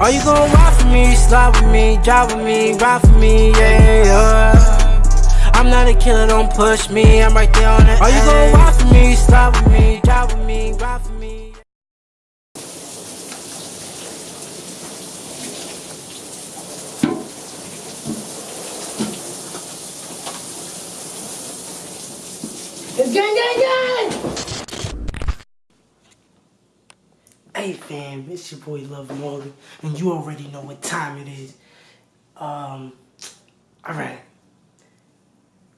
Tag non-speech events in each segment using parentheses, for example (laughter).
Are you gon' ride for me, slide with me, drive with me, ride for me, yeah, yeah. I'm not a killer, don't push me, I'm right there on the Are you gon' ride for me, slide with me, drive with me, ride for me? Gang, gang, gang! Hey fam, it's your boy Love Molly, and you already know what time it is. Um, alright.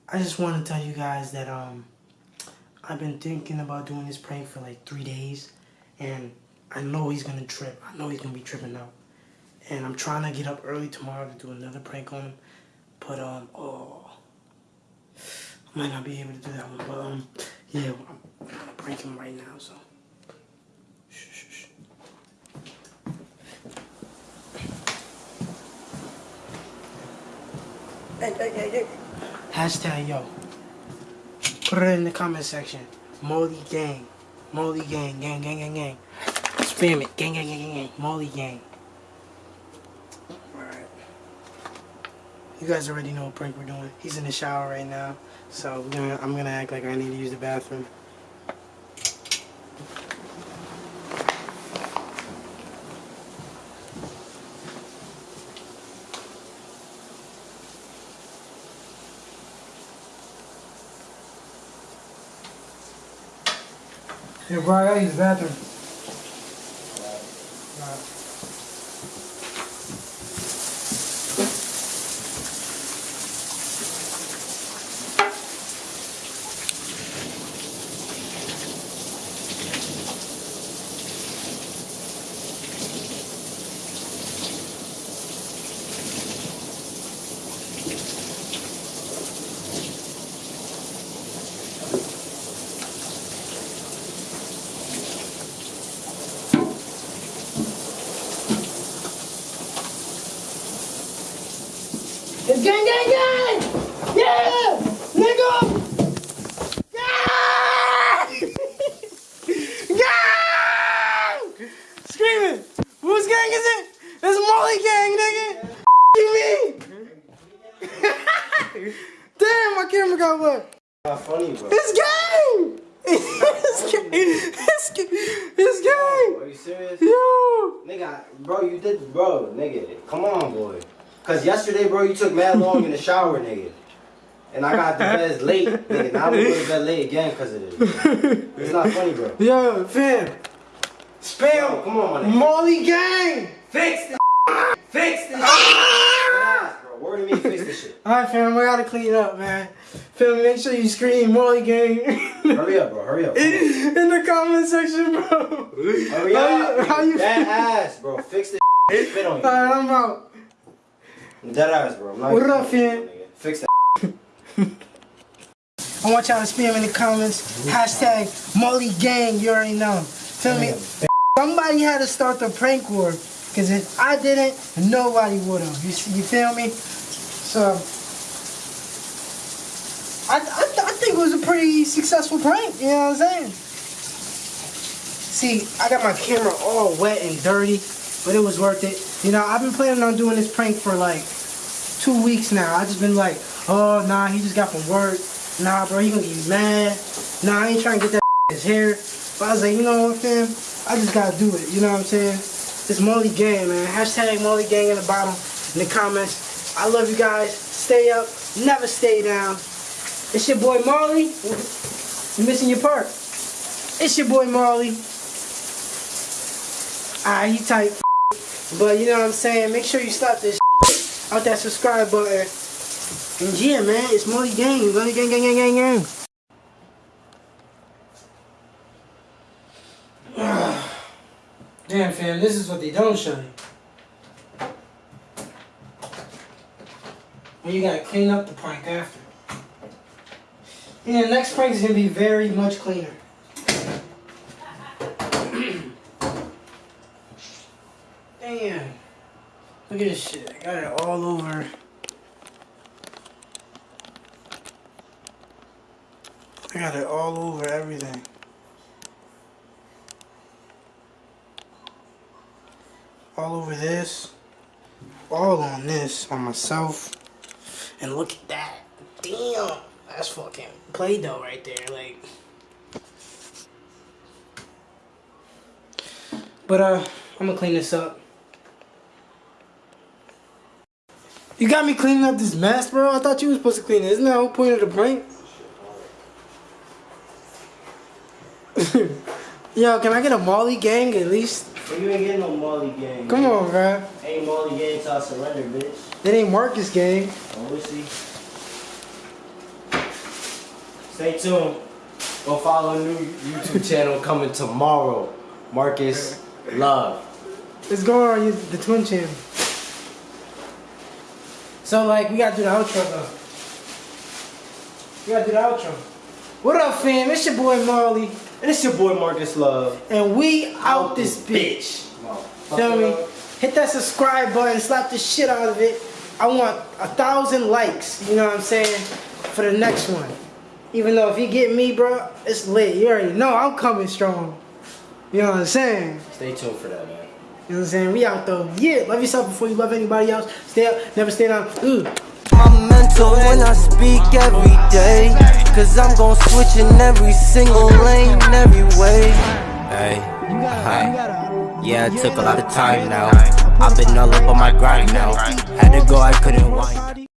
I just want to tell you guys that, um, I've been thinking about doing this prank for like three days, and I know he's gonna trip. I know he's gonna be tripping out. And I'm trying to get up early tomorrow to do another prank on him, but, um, oh, I might not be able to do that one, but, um, yeah, I'm gonna prank him right now, so. Shh, shh, shh. Hey, hey, hey, hey. Hashtag yo. Put it in the comment section. Molly gang. Molly gang. Gang, gang, gang, gang. Spam it. Gang, gang, gang, gang, gang. Molly gang. Alright. You guys already know what prank we're doing. He's in the shower right now. So gonna, I'm gonna act like I need to use the bathroom. Bro, I use It's gang, gang, gang! Yeah! Nigga! Gang! (laughs) Gang! Screaming! Whose gang is it? It's Molly gang, nigga! (laughs) you mean? (laughs) Damn, my camera got wet. Not funny, bro. It's gang! it's gang! It's gang! It's gang! Are you serious? Yo! Nigga, bro, you did, bro, nigga. Come on, boy. Cause yesterday, bro, you took mad long in the shower, nigga. And I got the bed (laughs) late, nigga. Now I'm going to bed late again because of this. It's not funny, bro. Yo, fam! Spam! come on, my nigga. Molly gang! Fix this. Fix this. Bro. Word to me, fix this shit. Alright, fam, I gotta clean up, man. Fam, make sure you scream Molly gang. Hurry up, bro. Hurry up. On. in the comment section, bro. Hurry How you- how you That ass, bro. Fix this. Spit on you. Alright, I'm out. Dead ass, bro. I'm not What up, fam? Fix that. (laughs) I want y'all to spam in the comments. Hashtag Molly Gang, you already know. Feel me? Somebody had to start the prank war. Because if I didn't, nobody would have. You, you feel me? So, I, I, I think it was a pretty successful prank. You know what I'm saying? See, I got my camera all wet and dirty, but it was worth it. You know, I've been planning on doing this prank for like two weeks now. I just been like, oh nah, he just got from work. Nah, bro, he gonna get mad. Nah, I ain't trying to get that (laughs) his hair. But I was like, you know what, fam? I just gotta do it. You know what I'm saying? It's Molly Gang, man. Hashtag Molly Gang in the bottom in the comments. I love you guys. Stay up, never stay down. It's your boy Marley. You missing your part. It's your boy Marley. Ah, he tight. But you know what I'm saying? Make sure you slap this out that subscribe button. And yeah, man, it's Molly Gang. Molly Gang, gang, gang, gang, gang. (sighs) Damn, fam, this is what they don't show you. And you gotta clean up the prank after. Yeah, next prank is gonna be very much cleaner. Damn. Look at this shit. I got it all over. I got it all over everything. all over this, all on this, on myself. And look at that. Damn. That's fucking Play-Doh right there. Like. But, uh, I'm gonna clean this up. You got me cleaning up this mess, bro? I thought you were supposed to clean it. Isn't that the whole point of the prank? (laughs) Yo, can I get a Molly gang at least? You ain't getting no Molly gang. Come man. on, bro. Ain't Molly gang till I surrender, bitch. It ain't Marcus gang. Oh, we'll see. Stay tuned. Go follow a new YouTube channel coming tomorrow. Marcus Love. Let's go on the twin channel. So like we gotta do the outro though. We gotta do the outro. What up, fam? It's your boy Marley, And it's your boy Marcus Love. and we out this bitch. Feel me? Hit that subscribe button, slap the shit out of it. I want a thousand likes. You know what I'm saying? For the next one. Even though if you get me, bro, it's lit. You already know I'm coming strong. You know what I'm saying? Stay tuned for that, man. You know what I'm saying? We out though. Yeah, love yourself before you love anybody else. Stay up, never stay down. Ooh. my mental when I speak every day. Cause I'm gon' switch in every single lane, every way. Hey, hi. Yeah, it took a lot of time now. I've been all up on my grind now. Had to go, I couldn't whine.